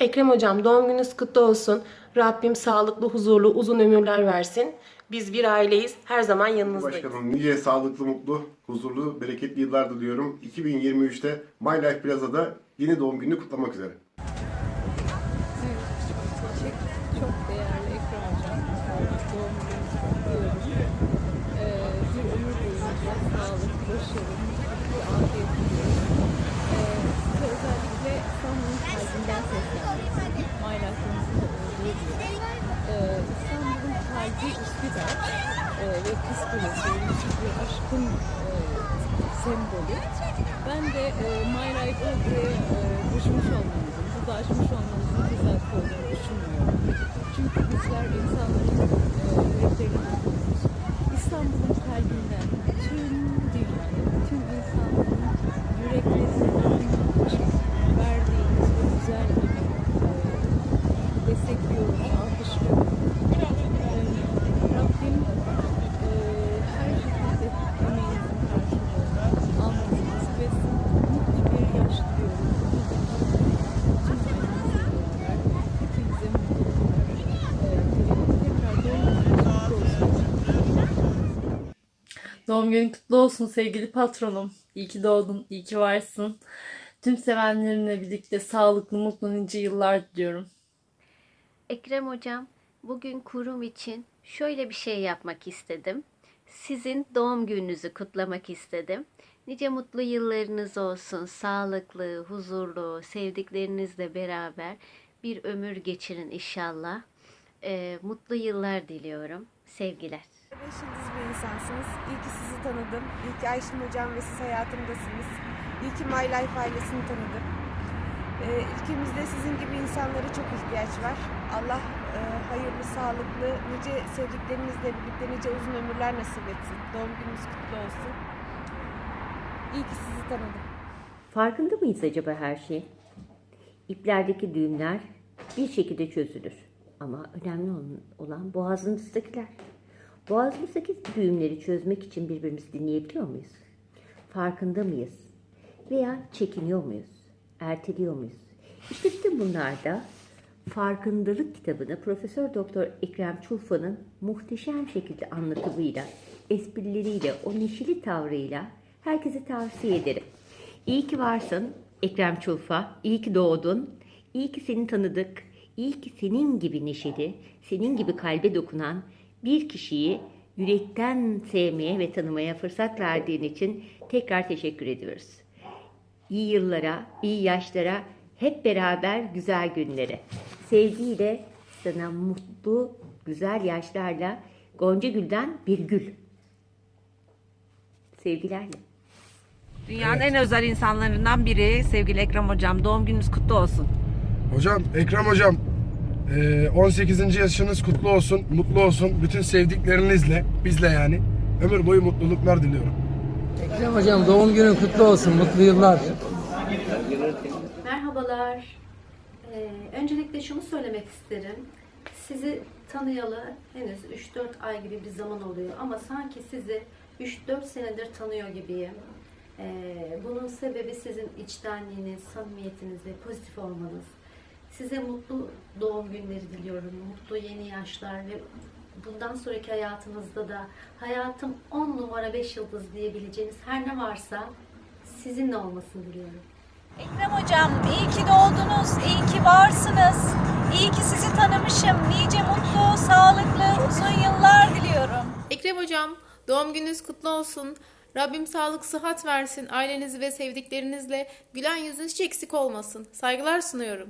Ekrem Hocam doğum gününüz kutlu olsun. Rabbim sağlıklı, huzurlu, uzun ömürler versin. Biz bir aileyiz. Her zaman yanınızdayız. Başkanım nice sağlıklı, mutlu, huzurlu, bereketli yıllar diliyorum. 2023'te My Life Plaza'da yeni doğum gününü kutlamak üzere. Çok değerli Ekrem Hocam. Doğum gününüzü kutluyorum. Ee, bir ömür boyunca sağlık, başarı, mutluluk, afiyet diliyorum. Ee, size özellikle Sesleniyorum. Maylasımızın da olduğu gibi. Ee, İstanbul'un kalbi Üsküdar ee, ve Kız Kulesi, aşkın e, sembolü. Ben de e, My Life'ı buraya e, taşımış olmamızın, burada açmış olmamızın tesadüf olduğunu düşünmüyorum. Çünkü bizler insanların e, yüreklerini. İstanbul'un kalbinden tüm dünyada, tüm insanların yüreklerini anlamak için verdiğiniz bu güzel emeği e, destekliyorum, alkışlıyorum. E, Rabbim e, her şekilde emeğinizin karşılığını almanızı nasip etsin. Mutlu bir yaş diliyorum. Tüm ailenizle beraber hepinize mutluluklar e, diliyorum. Tekrar doğum gününüz kutlu olsun. Doğum günün kutlu olsun sevgili patronum. İyi ki doğdun, iyi ki varsın. Tüm sevenlerinle birlikte sağlıklı, mutlu nice yıllar diliyorum. Ekrem Hocam, bugün kurum için şöyle bir şey yapmak istedim. Sizin doğum gününüzü kutlamak istedim. Nice mutlu yıllarınız olsun, sağlıklı, huzurlu, sevdiklerinizle beraber bir ömür geçirin inşallah. Ee, mutlu yıllar diliyorum. Sevgiler. Beş yıldız bir insansınız. İyi ki sizi tanıdım. İyi ki Ayşin Hocam ve siz hayatımdasınız. İyi ki My Life ailesini tanıdım. Ee, ülkemizde sizin gibi insanlara çok ihtiyaç var. Allah e, hayırlı, sağlıklı, nice sevdiklerinizle birlikte nice uzun ömürler nasip etsin. Doğum gününüz kutlu olsun. İyi ki sizi tanıdım. Farkında mıyız acaba her şeyin? İplerdeki düğümler bir şekilde çözülür. Ama önemli olan- boğazımızdakiler. Boğazımızdaki düğümleri çözmek için birbirimizi dinleyebiliyor muyuz? Farkında mıyız? Veya çekiniyor muyuz? Erteliyor muyuz? İşte bütün bunlar da Farkındalık kitabını Profesör Doktor Ekrem Çulfa'nın muhteşem şekilde anlatımıyla, esprileriyle, o neşeli tavrıyla herkese tavsiye ederim. İyi ki varsın Ekrem Çulfa, iyi ki doğdun, iyi ki seni tanıdık, iyi ki senin gibi neşeli, senin gibi kalbe dokunan bir kişiyi yürekten sevmeye ve tanımaya fırsat verdiğin için tekrar teşekkür ediyoruz iyi yıllara, iyi yaşlara, hep beraber güzel günlere. Sevgiyle sana mutlu, güzel yaşlarla Gonca Gül'den bir gül. Sevgilerle. Dünyanın en özel insanlarından biri sevgili Ekrem Hocam. Doğum gününüz kutlu olsun. Hocam, Ekrem hocam, 18. yaşınız kutlu olsun, mutlu olsun. Bütün sevdiklerinizle, bizle yani. Ömür boyu mutluluklar diliyorum. Ekrem Hocam doğum günün kutlu olsun. Mutlu yıllar. Merhabalar. Ee, öncelikle şunu söylemek isterim. Sizi tanıyalı henüz 3-4 ay gibi bir zaman oluyor ama sanki sizi 3-4 senedir tanıyor gibiyim. Ee, bunun sebebi sizin içtenliğiniz, samimiyetiniz ve pozitif olmanız. Size mutlu doğum günleri diliyorum, mutlu yeni yaşlar ve bundan sonraki hayatınızda da hayatım 10 numara 5 yıldız diyebileceğiniz her ne varsa sizinle olmasını diliyorum. Ekrem Hocam iyi ki doğdunuz, iyi ki varsınız. İyi ki sizi tanımışım. Nice mutlu, sağlıklı, uzun yıllar diliyorum. Ekrem Hocam, doğum gününüz kutlu olsun. Rabbim sağlık, sıhhat versin. Aileniz ve sevdiklerinizle gülen yüzünüz hiç eksik olmasın. Saygılar sunuyorum.